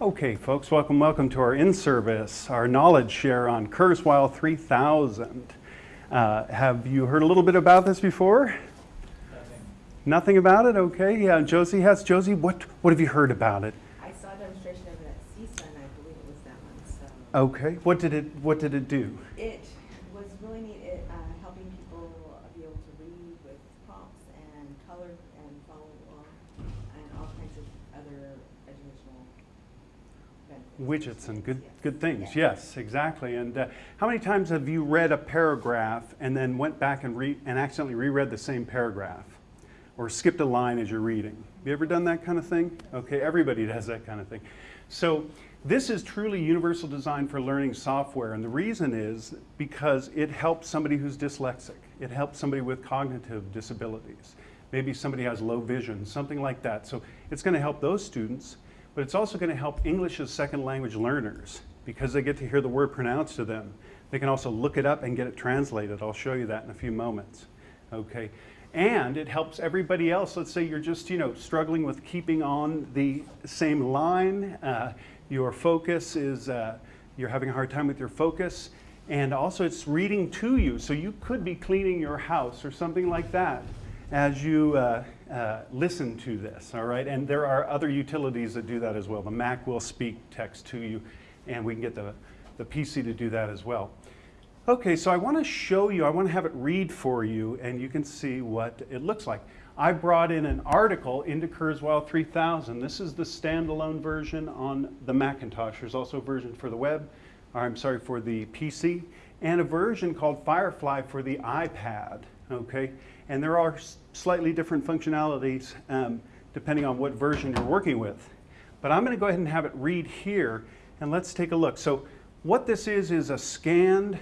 Okay, folks, welcome, welcome to our in-service, our knowledge share on Kurzweil 3000. Uh, have you heard a little bit about this before? Nothing. Nothing about it? Okay, yeah, Josie has. Josie, what, what have you heard about it? I saw a demonstration of it at CSUN, I believe it was that one, so. Okay, what did it, what did it do? It was really neat, it, uh, helping people be able to read with prompts and color and follow along, and all kinds of other educational benefits. Widgets and good, good things, yes, exactly. And uh, how many times have you read a paragraph and then went back and, re and accidentally reread the same paragraph? Or skipped a line as you're reading? Have you ever done that kind of thing? Okay, everybody does that kind of thing. So this is truly universal design for learning software. And the reason is because it helps somebody who's dyslexic. It helps somebody with cognitive disabilities. Maybe somebody has low vision, something like that. So it's going to help those students, but it's also going to help English as second language learners because they get to hear the word pronounced to them. They can also look it up and get it translated. I'll show you that in a few moments. Okay. And it helps everybody else. Let's say you're just, you know, struggling with keeping on the same line. Uh, your focus is, uh, you're having a hard time with your focus. And also it's reading to you. So you could be cleaning your house or something like that as you uh, uh, listen to this, all right? And there are other utilities that do that as well. The Mac will speak text to you, and we can get the, the PC to do that as well. Okay, so I want to show you, I want to have it read for you, and you can see what it looks like. I brought in an article into Kurzweil 3000. This is the standalone version on the Macintosh. There's also a version for the web, or I'm sorry, for the PC, and a version called Firefly for the iPad, okay? And there are slightly different functionalities um, depending on what version you're working with. But I'm going to go ahead and have it read here, and let's take a look. So what this is is a scanned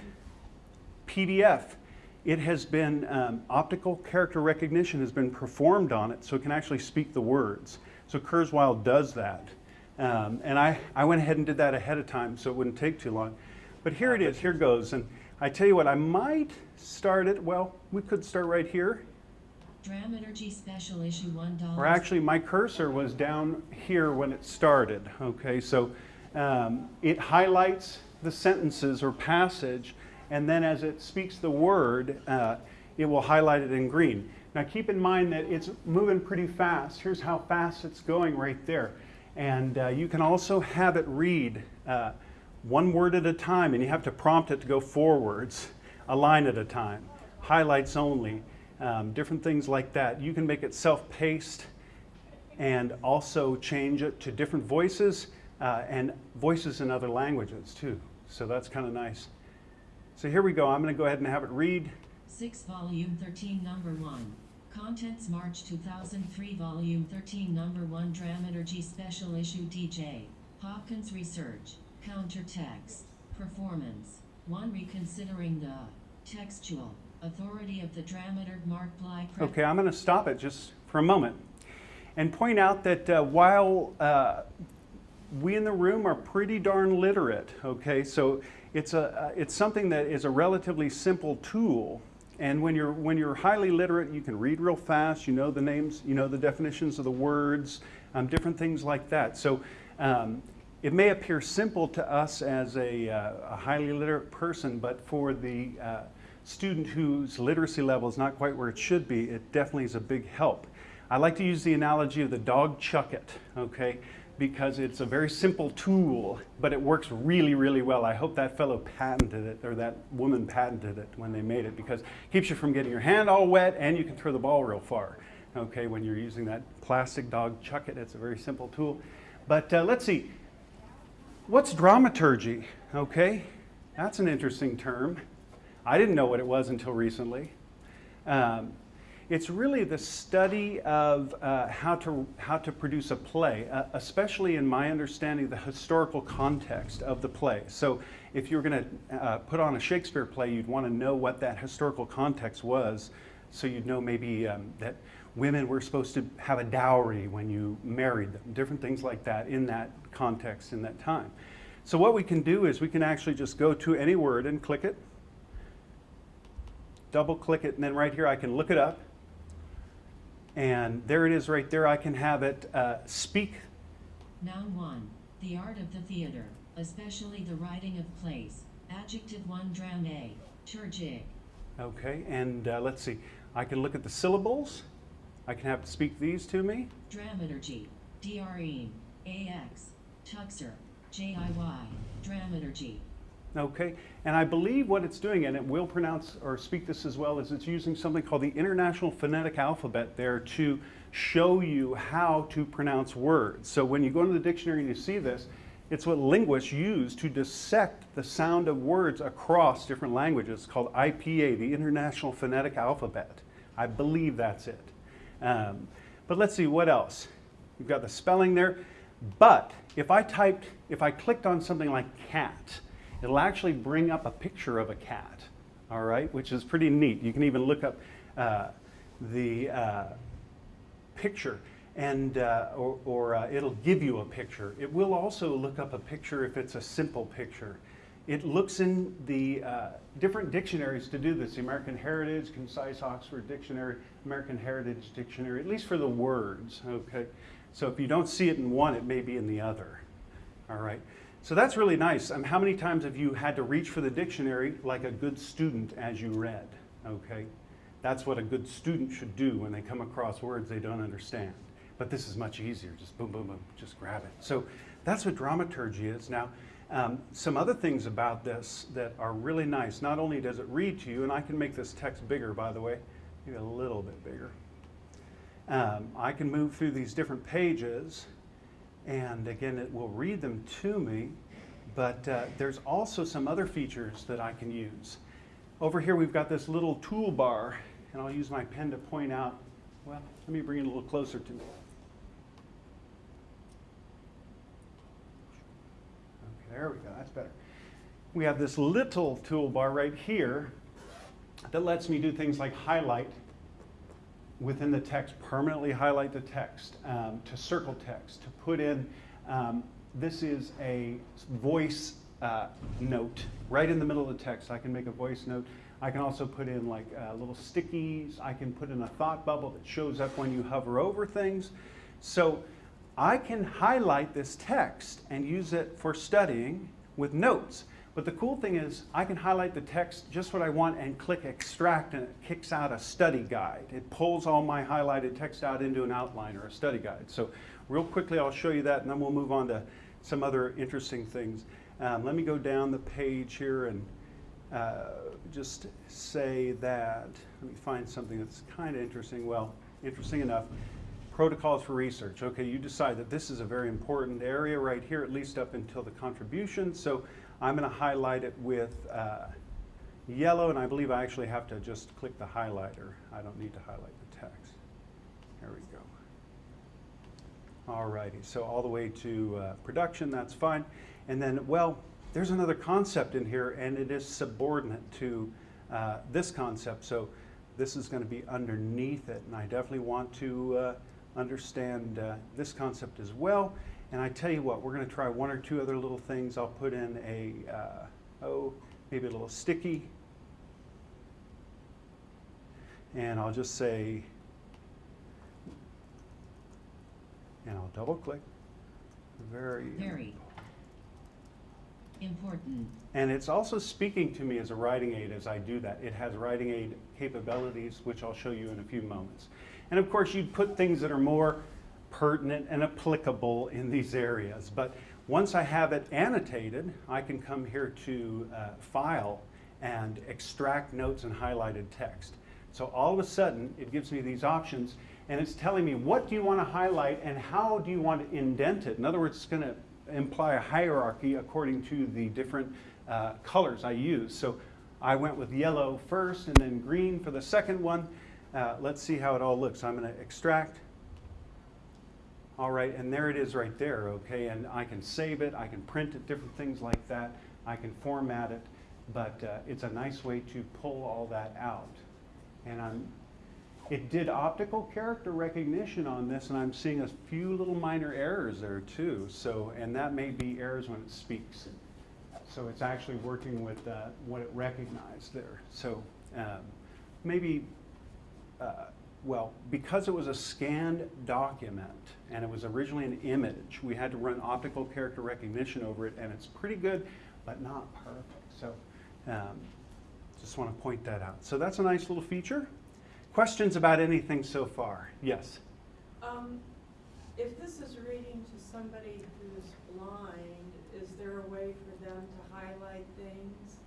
PDF. It has been, um, optical character recognition has been performed on it so it can actually speak the words. So Kurzweil does that. Um, and I, I went ahead and did that ahead of time so it wouldn't take too long. But here it is, here goes. And I tell you what, I might start it, well, we could start right here. Dramaturgy Special Issue $1. Or actually, my cursor was down here when it started. Okay, so um, it highlights the sentences or passage, and then as it speaks the word, uh, it will highlight it in green. Now keep in mind that it's moving pretty fast. Here's how fast it's going right there. And uh, you can also have it read uh, one word at a time, and you have to prompt it to go forwards, a line at a time, highlights only um, different things like that. You can make it self-paced and also change it to different voices uh, and voices in other languages too. So that's kind of nice. So here we go. I'm going to go ahead and have it read. 6 Volume 13 Number 1. Contents March 2003 Volume 13 Number 1 Dramaturgy Special Issue DJ. Hopkins Research. Counter text. Performance. 1 Reconsidering the textual authority of the dramaturg Mark Bly. Okay, I'm going to stop it just for a moment and point out that uh, while uh, we in the room are pretty darn literate, okay, so it's, a, uh, it's something that is a relatively simple tool. And when you're, when you're highly literate, you can read real fast, you know the names, you know the definitions of the words, um, different things like that. So um, it may appear simple to us as a, uh, a highly literate person, but for the uh, student whose literacy level is not quite where it should be, it definitely is a big help. I like to use the analogy of the dog chuck it, okay? Because it's a very simple tool, but it works really, really well. I hope that fellow patented it, or that woman patented it when they made it, because it keeps you from getting your hand all wet and you can throw the ball real far, okay, when you're using that plastic dog chuck it. It's a very simple tool. But uh, let's see, what's dramaturgy, okay? That's an interesting term. I didn't know what it was until recently. Um, it's really the study of uh, how, to, how to produce a play, uh, especially in my understanding the historical context of the play. So if you're going to uh, put on a Shakespeare play, you'd want to know what that historical context was. So you'd know maybe um, that women were supposed to have a dowry when you married them, different things like that in that context, in that time. So what we can do is we can actually just go to any word and click it, double click it, and then right here I can look it up. And there it is right there. I can have it uh, speak. Noun 1. The art of the theater, especially the writing of plays. Adjective 1 drame, turgid. Okay, and uh, let's see. I can look at the syllables. I can have speak these to me. Dramaturgy. DRE. AX. Tuxer. JIY. Dramaturgy. Okay, and I believe what it's doing, and it will pronounce or speak this as well, is it's using something called the International Phonetic Alphabet there to show you how to pronounce words. So when you go into the dictionary and you see this, it's what linguists use to dissect the sound of words across different languages called IPA, the International Phonetic Alphabet. I believe that's it. Um, but let's see, what else? You've got the spelling there. But if I typed, if I clicked on something like cat, it'll actually bring up a picture of a cat, all right, which is pretty neat. You can even look up uh, the uh, picture and uh, or, or uh, it'll give you a picture. It will also look up a picture if it's a simple picture. It looks in the uh, different dictionaries to do this, the American Heritage, Concise Oxford Dictionary, American Heritage Dictionary, at least for the words, okay? So if you don't see it in one, it may be in the other, all right? So that's really nice. Um, how many times have you had to reach for the dictionary like a good student as you read, okay? That's what a good student should do when they come across words they don't understand. But this is much easier, just boom, boom, boom, just grab it. So that's what dramaturgy is. Now, um, some other things about this that are really nice. Not only does it read to you, and I can make this text bigger, by the way, maybe a little bit bigger. Um, I can move through these different pages, and again, it will read them to me, but uh, there's also some other features that I can use. Over here, we've got this little toolbar, and I'll use my pen to point out, well, let me bring it a little closer to me. Okay, there we go, that's better. We have this little toolbar right here that lets me do things like highlight within the text, permanently highlight the text, um, to circle text, to put in, um, this is a voice uh, note right in the middle of the text. I can make a voice note. I can also put in like uh, little stickies. I can put in a thought bubble that shows up when you hover over things. So I can highlight this text and use it for studying with notes. But the cool thing is I can highlight the text just what I want and click extract and it kicks out a study guide. It pulls all my highlighted text out into an outline or a study guide. So real quickly I'll show you that and then we'll move on to some other interesting things. Um, let me go down the page here and uh, just say that, let me find something that's kind of interesting. Well, interesting enough. Protocols for research. Okay, you decide that this is a very important area right here, at least up until the contribution. So I'm going to highlight it with uh, yellow, and I believe I actually have to just click the highlighter. I don't need to highlight the text. There we go. All righty, so all the way to uh, production, that's fine. And then, well, there's another concept in here, and it is subordinate to uh, this concept. So this is going to be underneath it, and I definitely want to uh, understand uh, this concept as well. And I tell you what, we're going to try one or two other little things. I'll put in a, uh, oh, maybe a little sticky. And I'll just say, and I'll double click. Very. Very. Important. And it's also speaking to me as a writing aid as I do that. It has writing aid capabilities, which I'll show you in a few moments. And of course, you'd put things that are more pertinent and applicable in these areas. But once I have it annotated, I can come here to uh, File and extract notes and highlighted text. So all of a sudden, it gives me these options, and it's telling me what do you want to highlight and how do you want to indent it. In other words, it's going to imply a hierarchy according to the different uh, colors I use. So I went with yellow first and then green for the second one. Uh, let's see how it all looks. I'm going to extract. All right, and there it is right there, okay? And I can save it, I can print it, different things like that. I can format it, but uh, it's a nice way to pull all that out. And I'm, it did optical character recognition on this, and I'm seeing a few little minor errors there too. So, and that may be errors when it speaks. So it's actually working with uh, what it recognized there. So um, maybe uh, well, because it was a scanned document and it was originally an image, we had to run optical character recognition over it, and it's pretty good, but not perfect. So, um, just want to point that out. So that's a nice little feature. Questions about anything so far? Yes. Um, if this is reading to somebody who's blind, is there a way for them to highlight things?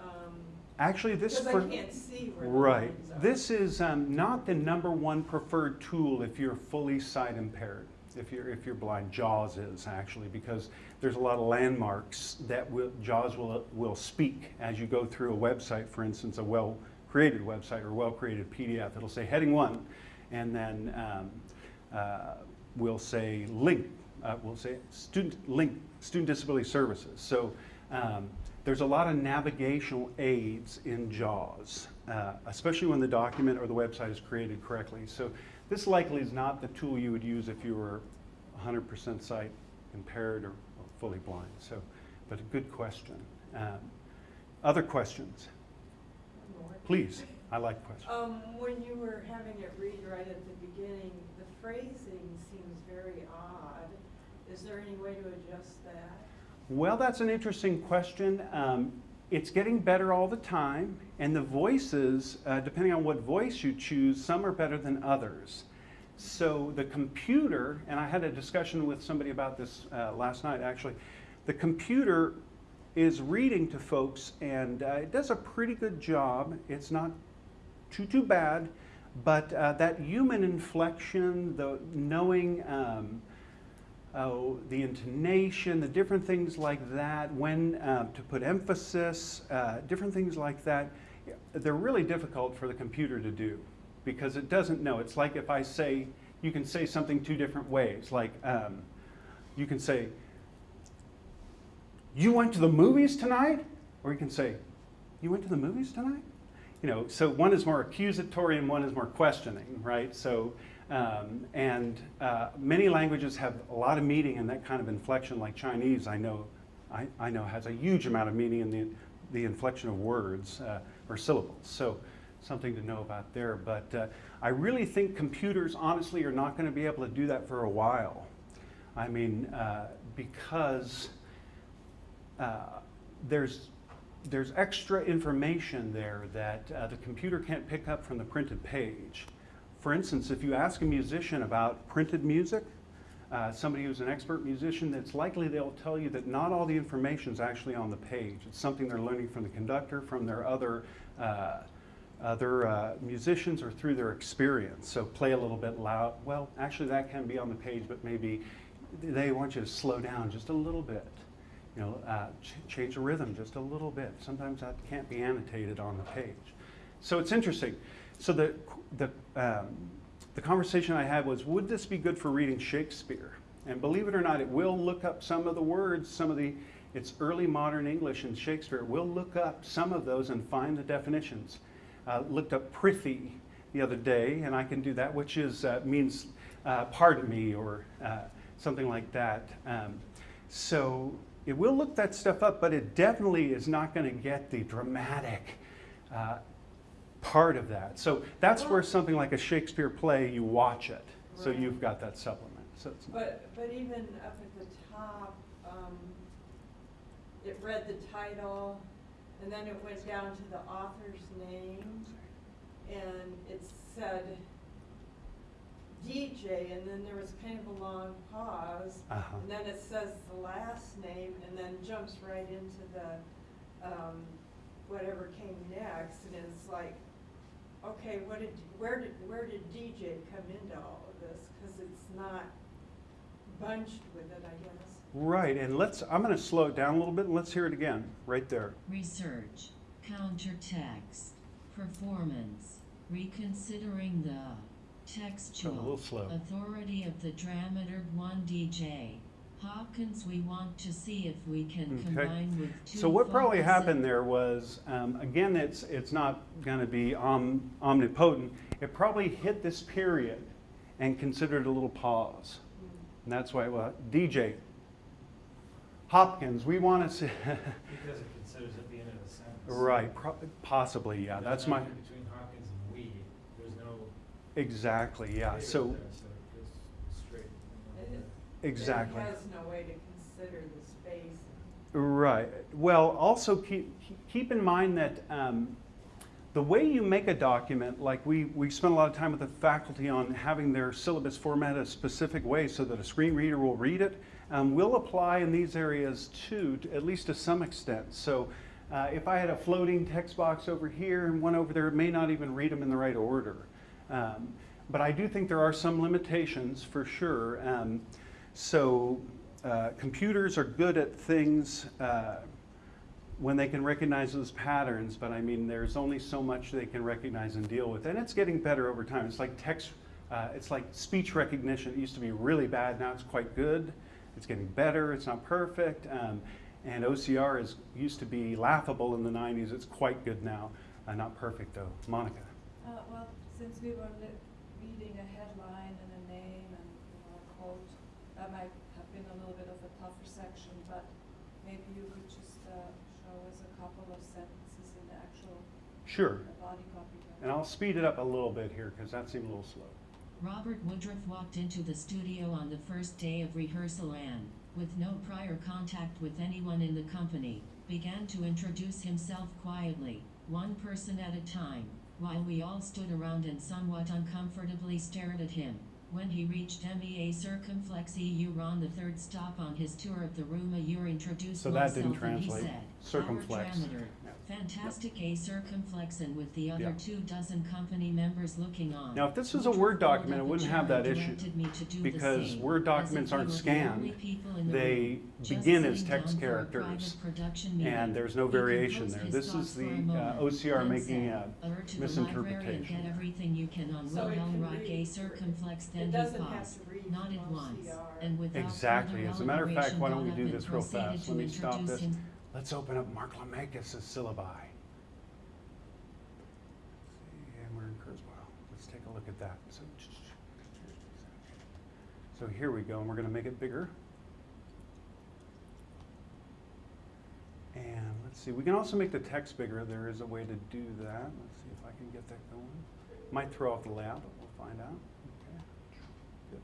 Um, Actually, this for I can't see where right. This is um, not the number one preferred tool if you're fully sight impaired. If you're if you're blind, JAWS is actually because there's a lot of landmarks that will, JAWS will will speak as you go through a website. For instance, a well created website or well created PDF. It'll say heading one, and then um, uh, we'll say link. Uh, we'll say student link student disability services. So. Um, there's a lot of navigational aids in JAWS, uh, especially when the document or the website is created correctly. So this likely is not the tool you would use if you were 100% sight impaired or, or fully blind. So, but a good question. Um, other questions? Please. I like questions. Um, when you were having it read right at the beginning, the phrasing seems very odd. Is there any way to adjust that? Well, that's an interesting question. Um, it's getting better all the time, and the voices, uh, depending on what voice you choose, some are better than others. So the computer, and I had a discussion with somebody about this uh, last night actually, the computer is reading to folks, and uh, it does a pretty good job. It's not too too bad, but uh, that human inflection, the knowing. Um, oh, the intonation, the different things like that, when uh, to put emphasis, uh, different things like that, they're really difficult for the computer to do because it doesn't know. It's like if I say, you can say something two different ways. Like um, you can say, you went to the movies tonight? Or you can say, you went to the movies tonight? You know, so one is more accusatory and one is more questioning, right? So um, and uh, many languages have a lot of meaning in that kind of inflection, like Chinese, I know, I, I know has a huge amount of meaning in the, the inflection of words uh, or syllables. So something to know about there. But uh, I really think computers, honestly, are not going to be able to do that for a while. I mean, uh, because uh, there's there's extra information there that uh, the computer can't pick up from the printed page. For instance, if you ask a musician about printed music, uh, somebody who's an expert musician, it's likely they'll tell you that not all the information is actually on the page. It's something they're learning from the conductor, from their other, uh, other uh, musicians, or through their experience. So play a little bit loud. Well, actually, that can be on the page, but maybe they want you to slow down just a little bit. You know, uh, ch change the rhythm just a little bit. Sometimes that can't be annotated on the page. So it's interesting. So the, the, um, the conversation I had was, would this be good for reading Shakespeare? And believe it or not, it will look up some of the words, some of the, it's early modern English and Shakespeare. It will look up some of those and find the definitions. Uh, looked up prithee the other day, and I can do that, which is, uh, means uh, pardon me or uh, something like that. Um, so it will look that stuff up, but it definitely is not going to get the dramatic uh, part of that. So that's where something like a Shakespeare play, you watch it. So you've got that supplement. So it's But, but even up at the top, um, it read the title, and then it went down to the author's name, and it said DJ, and then there was kind of a long pause, uh-huh. and then it says the last name, and then jumps right into the, um, whatever came next, and it's like, okay, what did, where did, where did DJ come into all of this? Cause it's not bunched with it, I guess. Right, and let's, I'm going to slow it down a little bit and let's hear it again, right there. Research, counter text, performance, reconsidering the A little textual slow. authority of the dramaturg 1 DJ. Hopkins, we want to see if we can Okay. combine with two So what probably happened there was, um, again, it's, it's not going to be om- omnipotent. It probably hit this period and considered a little pause. And that's why, well, DJ, Hopkins, we want to see, Because it considers it the end of the sentence. right, pro- possibly, yeah, that's no- my, Between Hopkins and we, there's no Exactly, yeah, It's so, there, it's straight. It- it- exactly. It has no way to consider the space. Right. Well, also keep, keep in mind that um, the way you make a document, like we, we spent a lot of time with the faculty on having their syllabus formatted a specific way so that a screen reader will read it, um, will apply in these areas too, to- at least to some extent. So uh, if I had a floating text box over here and one over there, it may not even read them in the right order. Um, but I do think there are some limitations for sure. Um, so uh, computers are good at things uh, when they can recognize those patterns, but I mean, there's only so much they can recognize and deal with. And it's getting better over time. It's like text, uh, it's like speech recognition. It used to be really bad, now it's quite good. It's getting better, it's not perfect. Um, and OCR is, used to be laughable in the 90s, it's quite good now. Uh, not perfect though. Monica. Uh, well, since we were li- reading a headline and a name and, you know, a quote, that might have been a little bit of a tougher section, but maybe you could just, uh, show us a couple of sentences in the actual Sure. body copy. document. And I'll speed it up a little bit here because that seemed a little slow. Robert Woodruff walked into the studio on the first day of rehearsal and, with no prior contact with anyone in the company, began to introduce himself quietly, one person at a time, while we all stood around and somewhat uncomfortably stared at him. When he reached MEA Circumflex EU on the third stop on his tour of the room, a year introduced So that didn't myself and he translate. said, Circumflex. "Our Dramaturg, Fantastic A circumflex and with the other Yeah. two dozen company members looking on. Now, if this was a Word document, it wouldn't have that and issue, directed me to do the because Word documents aren't scanned. only people in the They begin as text down for a characters, private production meeting. and there's no variation there. This is thoughts for a the uh, OCR making a "Alert to the library and misinterpretation. get everything you can on So it Wilhelm A read- circumflex it then he doesn't have to read nodded from once, and without Exactly. As a matter of fact, why don't we do up this real fast? Let me stop introduce this. Let's open up Mark Laumakis' syllabi. And we're in Kurzweil. Let's take a look at that. So, so here we go, and we're going to make it bigger. And let's see, we can also make the text bigger. There is a way to do that. Let's see if I can get that going. Might throw off the layout, but we'll find out. Okay. Good.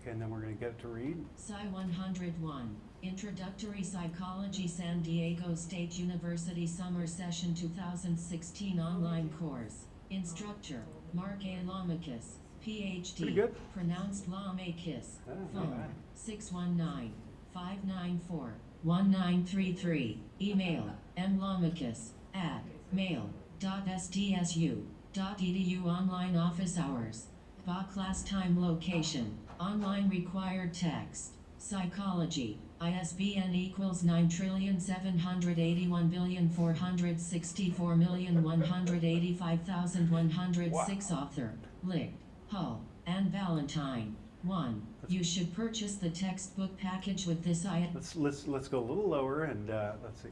Okay, and then we're going to get it to read. Psi 101, Introductory Psychology San Diego State University Summer Session 2016 online course. Instructor, Mark A. Laumakis, PhD. Pronounced Lamachus. Ah, Phone, bad. 619 594 1933. Email, mlamachus at mail.sdsu.edu E online office hours. Ba class time location, online required text, psychology, ISBN equals nine trillion seven hundred eighty-one billion four hundred sixty-four million one hundred eighty-five thousand one hundred six author, Licht, Hull, and Ballantyne. One, you should purchase the textbook package with this I. Let's, let's, let's go a little lower and, uh, let's see.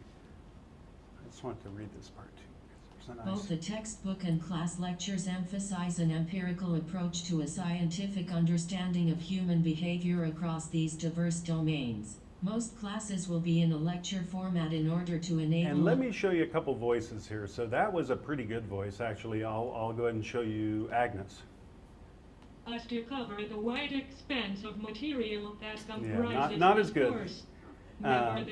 I just want to read this part too. nice- Both the textbook and class lectures emphasize an empirical approach to a scientific understanding of human behavior across these diverse domains. Most classes will be in a lecture format in order to enable. And let me show you a couple voices here. So that was a pretty good voice, actually. I'll, I'll go ahead and show you Agnes. us to cover the wide expanse of material that comprises Yeah, comprises not- not as good. course. Um,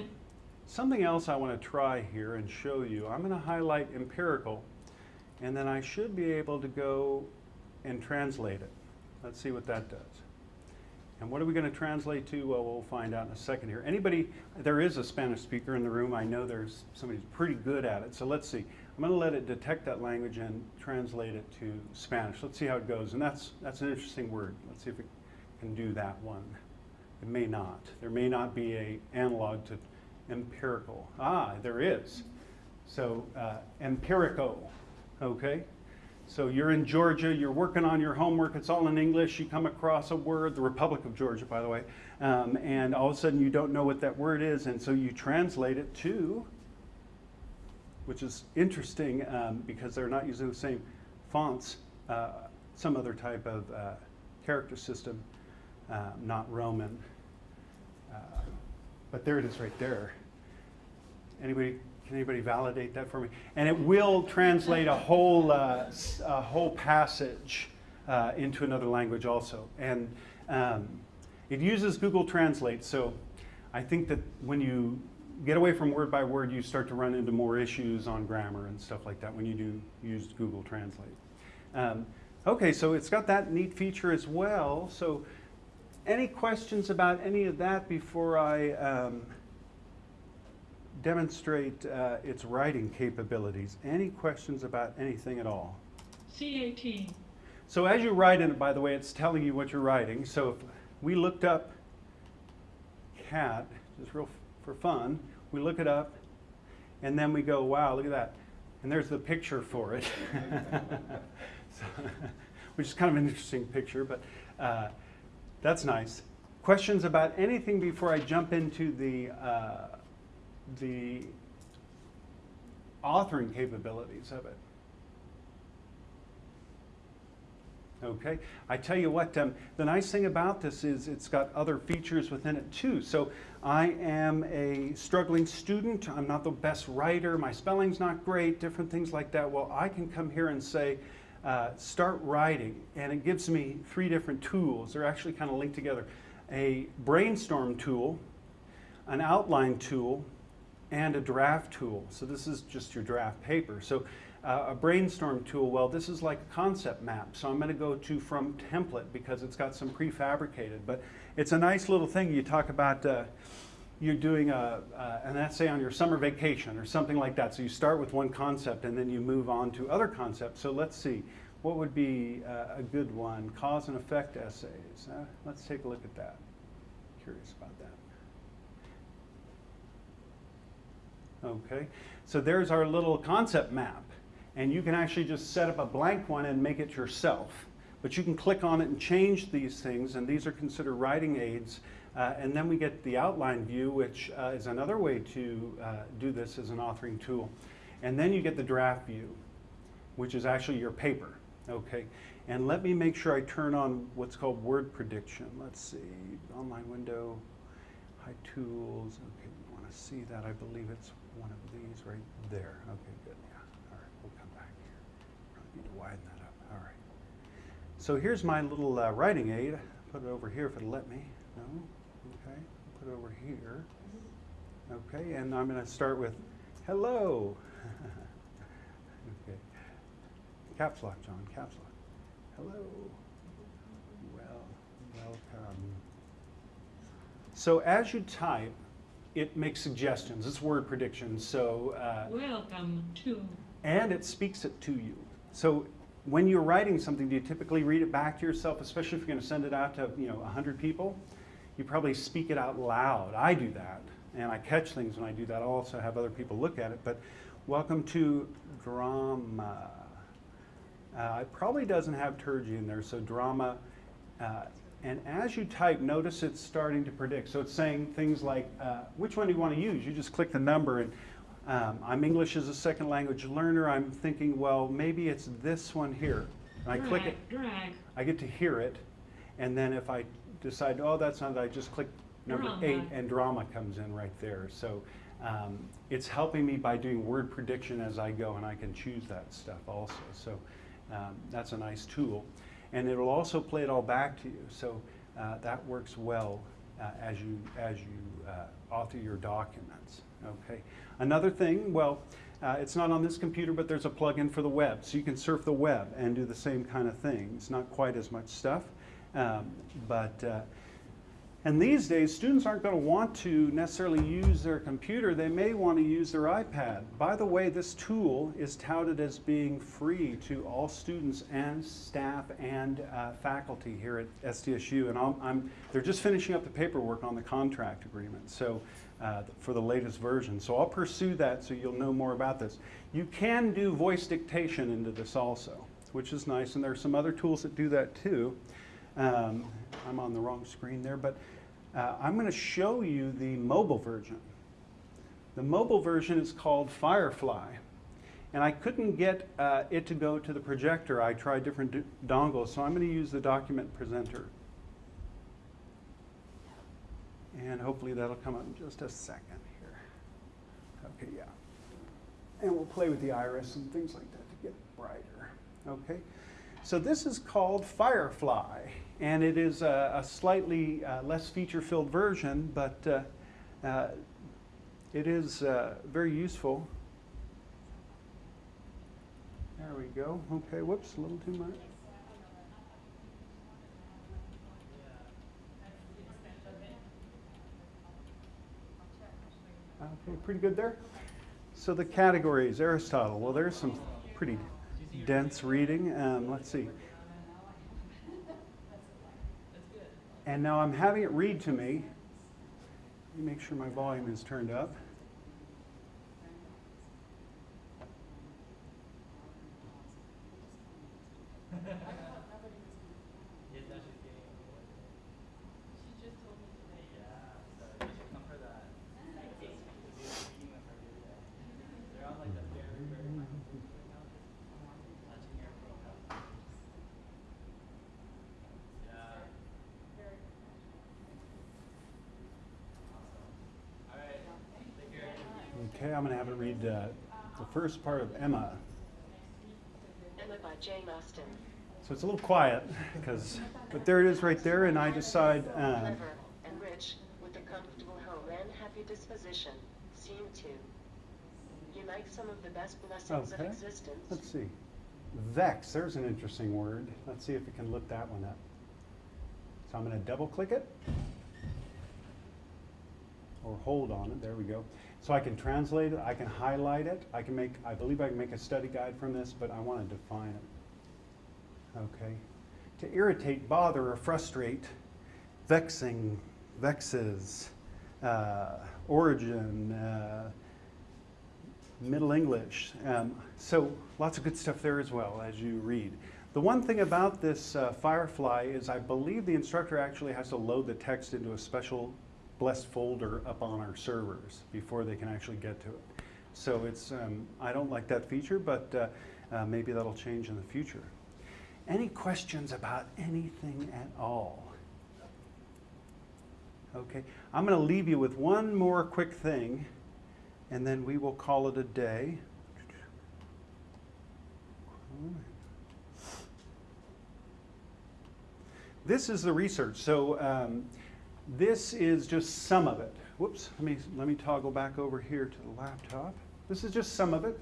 Something else I want to try here and show you. I'm going to highlight empirical, and then I should be able to go and translate it. Let's see what that does. And what are we going to translate to? Well, we'll find out in a second here. Anybody, there is a Spanish speaker in the room. I know there's somebody who's pretty good at it. So let's see. I'm going to let it detect that language and translate it to Spanish. Let's see how it goes. And that's, that's an interesting word. Let's see if it can do that one. It may not. There may not be a analog to empirical. Ah, there is. So uh, empirical, okay? So you're in Georgia, you're working on your homework, it's all in English, you come across a word, the Republic of Georgia, by the way, um, and all of a sudden you don't know what that word is, and so you translate it to, which is interesting um, because they're not using the same fonts, uh, some other type of uh, character system, uh, not Roman. Uh, but there it is right there. Anybody, can anybody validate that for me? And it will translate a whole, uh, a whole passage uh, into another language also. And um, it uses Google Translate, so I think that when you get away from word by word, you start to run into more issues on grammar and stuff like that when you do use Google Translate. Um, okay, so it's got that neat feature as well. So any questions about any of that before I um, demonstrate uh, its writing capabilities? Any questions about anything at all? CAT. So as you write in it, by the way, it's telling you what you're writing. So if we looked up cat, just real f- for fun, we look it up, and then we go, wow, look at that. And there's the picture for it, So, which is kind of an interesting picture, but uh, that's nice. Questions about anything before I jump into the, uh, the authoring capabilities of it? Okay, I tell you what, um, the nice thing about this is it's got other features within it too. So I am a struggling student. I'm not the best writer. My spelling's not great. Different things like that. Well, I can come here and say, uh, start writing, and it gives me three different tools. They're actually kind of linked together: a brainstorm tool, an outline tool, and a draft tool. So this is just your draft paper. So uh, a brainstorm tool, well, this is like a concept map. So I'm going to go to from template because it's got some prefabricated. But it's a nice little thing. You talk about uh, you're doing a, uh, an essay on your summer vacation or something like that. So you start with one concept and then you move on to other concepts. So let's see. What would be uh, a good one? Cause and effect essays. Let's take a look at that. Curious about that. Okay, so there's our little concept map. And you can actually just set up a blank one and make it yourself. But you can click on it and change these things, and these are considered writing aids. Uh, and then we get the outline view, which uh, is another way to uh, do this as an authoring tool. And then you get the draft view, which is actually your paper. Okay, and let me make sure I turn on what's called word prediction. Let's see, online window, high tools. Okay, to see that. I believe it's one of these right there. Okay, good. Yeah. All right, we'll come back here. Probably need to widen that up. All right. So here's my little uh, writing aid. Put it over here if it'll let me. No. Okay. Put it over here. Okay, and I'm going to start with hello. okay. Caps lock, John. Caps lock. Hello. Well, welcome. So as you type, it makes suggestions. It's word prediction. So uh, Welcome to. and it speaks it to you. So when you're writing something, do you typically read it back to yourself, especially if you're going to send it out to you know 100 people? You probably speak it out loud. I do that, and I catch things when I do that. I also have other people look at it. But welcome to drama. Uh, it probably doesn't have turgy in there, so drama. Uh, and as you type, notice it's starting to predict. So it's saying things like, uh, which one do you want to use? You just click the number, and um, I'm English as a second language learner. I'm thinking, well, maybe it's this one here. And I drag, click it, Drag. I get to hear it, and then if I decide, oh, that's not, it, I just click number Drama. eight, and drama comes in right there. So um, it's helping me by doing word prediction as I go, and I can choose that stuff also. So um, that's a nice tool. And it'll also play it all back to you. So uh, that works well uh, as you, as you uh, author your documents. Okay. Another thing, well, uh, it's not on this computer, but there's a plugin for the web. So you can surf the web and do the same kind of thing. It's not quite as much stuff, um, but uh, and these days, students aren't going to want to necessarily use their computer. They may want to use their iPad. By the way, this tool is touted as being free to all students and staff and uh, faculty here at SDSU. And I'm, they're just finishing up the paperwork on the contract agreement so uh, for the latest version. So I'll pursue that so you'll know more about this. You can do voice dictation into this also, which is nice. And there are some other tools that do that too. Um, I'm on the wrong screen there, but uh, I'm going to show you the mobile version. The mobile version is called Firefly. And I couldn't get uh, it to go to the projector. I tried different dongles, so I'm going to use the document presenter. And hopefully that'll come up in just a second here. Okay, yeah. And we'll play with the iris and things like that to get brighter. Okay? So this is called Firefly, and it is a, a slightly uh, less feature-filled version, but uh, uh, it is uh, very useful. There we go. Okay, whoops, a little too much. Okay, pretty good there. So the categories, Aristotle. Well, there's some pretty dense reading. Um, let's see. And now I'm having it read to me. Let me make sure my volume is turned up. Okay, I'm going to have it read uh, the first part of Emma. Emma by Jane Austen. So it's a little quiet, because, but there it is right there, and I decide. Um, Clever and rich, with a comfortable home and happy disposition, scene two. Unite some of the best blessings of Okay. existence. let's see. Vex, there's an interesting word. Let's see if we can look that one up. So I'm going to double click it. Or hold on it, there we go. So I can translate it, I can highlight it, I can make, I believe I can make a study guide from this, but I want to define it. Okay. To irritate, bother, or frustrate, vexing, vexes, uh, origin, uh, Middle English. Um, so lots of good stuff there as well as you read. The one thing about this uh, Firefly is I believe the instructor actually has to load the text into a special blessed folder up on our servers before they can actually get to it. So it's, um, I don't like that feature, but uh, uh, maybe that'll change in the future. Any questions about anything at all? Okay, I'm going to leave you with one more quick thing, and then we will call it a day. This is the research. So um, this is just some of it. Whoops, let me, let me toggle back over here to the laptop. This is just some of it,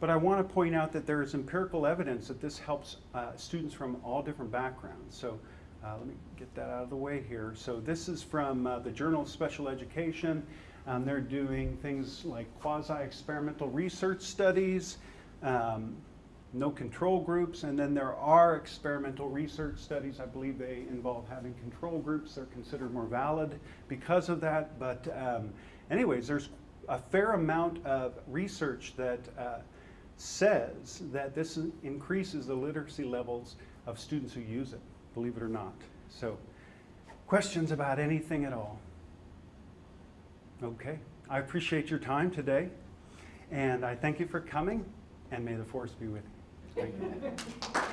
but I want to point out that there is empirical evidence that this helps uh, students from all different backgrounds. So uh, let me get that out of the way here. So this is from uh, the Journal of Special Education. Um, they're doing things like quasi-experimental research studies, um, no control groups, and then there are experimental research studies. I believe they involve having control groups. They're considered more valid because of that. But um, anyways, there's a fair amount of research that uh, says that this increases the literacy levels of students who use it, believe it or not. So questions about anything at all? Okay, I appreciate your time today, and I thank you for coming, and may the force be with you. Thank you.